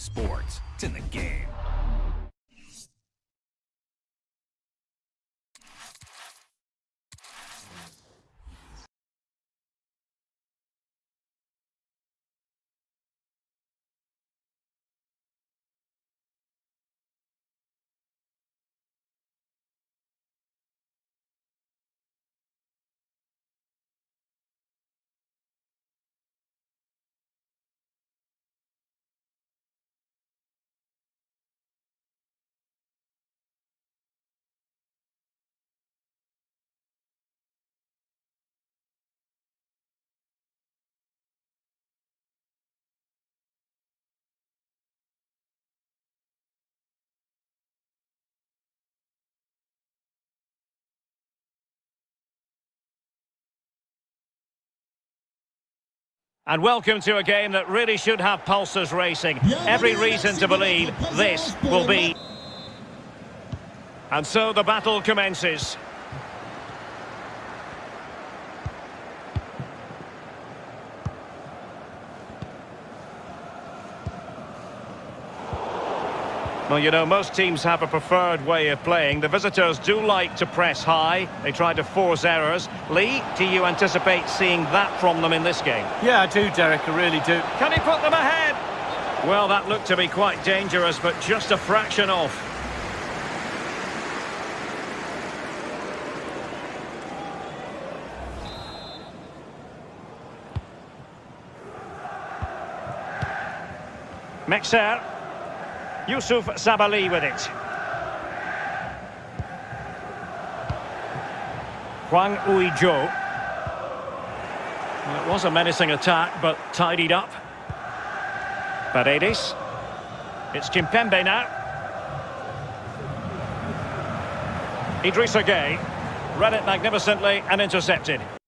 sports. It's in the game. And welcome to a game that really should have pulses racing. Every reason to believe this will be... And so the battle commences. Well, you know, most teams have a preferred way of playing. The visitors do like to press high. They try to force errors. Lee, do you anticipate seeing that from them in this game? Yeah, I do, Derek. I really do. Can he put them ahead? Well, that looked to be quite dangerous, but just a fraction off. Mexer. Youssouf Sabaly with it. Hwang Ui-jo. Well, it was a menacing attack, but tidied up. Paredes. It's Kimpembe now. Idrissa Gueye. Read it magnificently and intercepted.